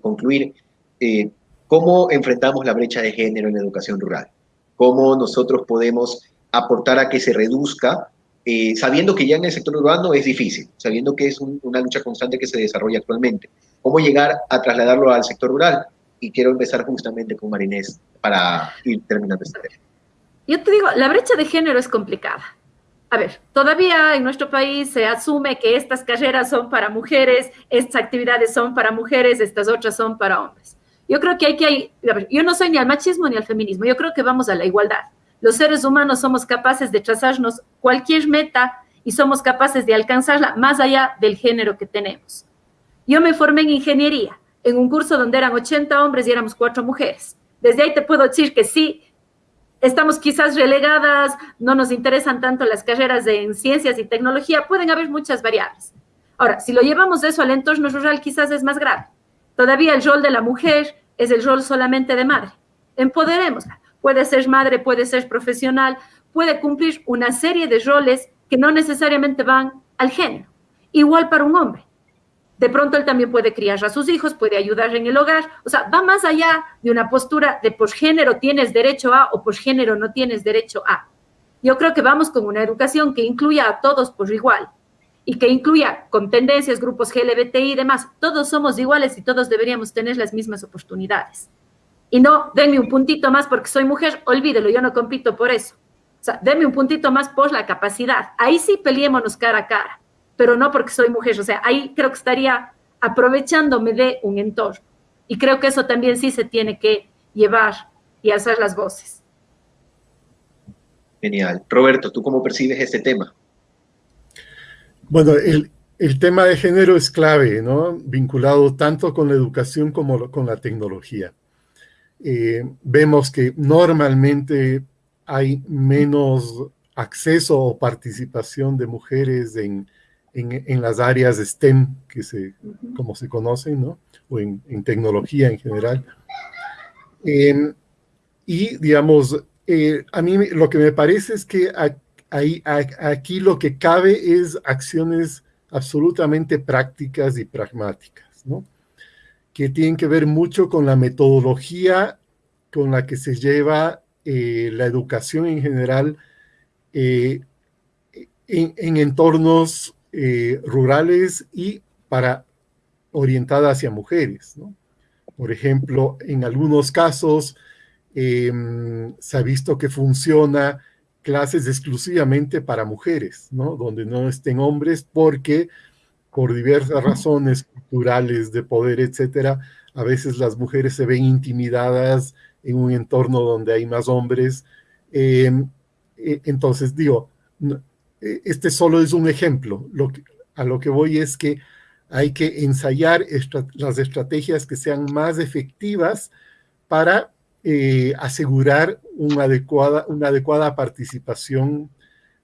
concluir, eh, ¿cómo enfrentamos la brecha de género en la educación rural? ¿Cómo nosotros podemos aportar a que se reduzca, eh, sabiendo que ya en el sector urbano es difícil, sabiendo que es una lucha constante que se desarrolla actualmente? ¿Cómo llegar a trasladarlo al sector rural? Y quiero empezar justamente con Marinés para ir terminando este tema. Yo te digo, la brecha de género es complicada. A ver, todavía en nuestro país se asume que estas carreras son para mujeres, estas actividades son para mujeres, estas otras son para hombres. Yo creo que hay que, yo no soy ni al machismo ni al feminismo, yo creo que vamos a la igualdad. Los seres humanos somos capaces de trazarnos cualquier meta y somos capaces de alcanzarla más allá del género que tenemos. Yo me formé en ingeniería, en un curso donde eran 80 hombres y éramos cuatro mujeres. Desde ahí te puedo decir que sí, estamos quizás relegadas, no nos interesan tanto las carreras de, en ciencias y tecnología, pueden haber muchas variables. Ahora, si lo llevamos eso al entorno rural, quizás es más grave. Todavía el rol de la mujer es el rol solamente de madre. Empoderémosla. Puede ser madre, puede ser profesional, puede cumplir una serie de roles que no necesariamente van al género. Igual para un hombre. De pronto él también puede criar a sus hijos, puede ayudar en el hogar. O sea, va más allá de una postura de por género tienes derecho a o por género no tienes derecho a. Yo creo que vamos con una educación que incluya a todos por igual y que incluya con tendencias, grupos LGBTI y demás. Todos somos iguales y todos deberíamos tener las mismas oportunidades. Y no, denme un puntito más porque soy mujer, olvídelo, yo no compito por eso. O sea, denme un puntito más por la capacidad. Ahí sí peleémonos cara a cara pero no porque soy mujer. O sea, ahí creo que estaría aprovechándome de un entorno. Y creo que eso también sí se tiene que llevar y alzar las voces. Genial. Roberto, ¿tú cómo percibes este tema? Bueno, el, el tema de género es clave, ¿no? Vinculado tanto con la educación como con la tecnología. Eh, vemos que normalmente hay menos acceso o participación de mujeres en, en, las áreas STEM, que se, como se conocen, ¿no? O en, tecnología en general. Em, y, digamos, eh, a mí lo que me parece es que ahí, aquí lo que cabe es acciones absolutamente prácticas y pragmáticas, ¿no? Que tienen que ver mucho con la metodología con la que se lleva eh, la educación en general eh, en, en, entornos eh, rurales y para orientada hacia mujeres. Por ejemplo, en algunos casos em, se ha visto que funciona clases exclusivamente para mujeres, ¿no? donde no estén hombres porque por diversas razones culturales, de poder, etcétera, a veces las mujeres se ven intimidadas en un entorno donde hay más hombres. Em, e, entonces, digo, este solo es un ejemplo. Lo a lo que voy es que hay que ensayar las estrategias que sean más efectivas para eh, asegurar una adecuada, participación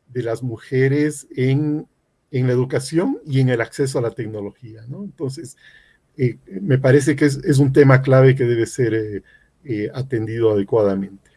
de las mujeres en, la educación y en el acceso a la tecnología. Entonces, eh, me parece que es, un tema clave que debe ser atendido adecuadamente.